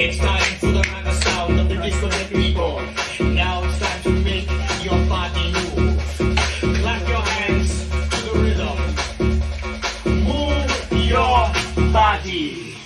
It's time for the raga sound of the discotheque people. Now it's time to make your body move. Clap your hands to the rhythm. Move your body.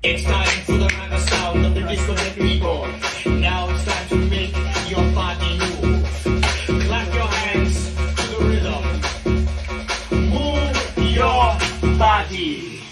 It's time for the raga sound of the discotheque people. Now it's time to make your body move. Clap your hands to the rhythm. Move your body.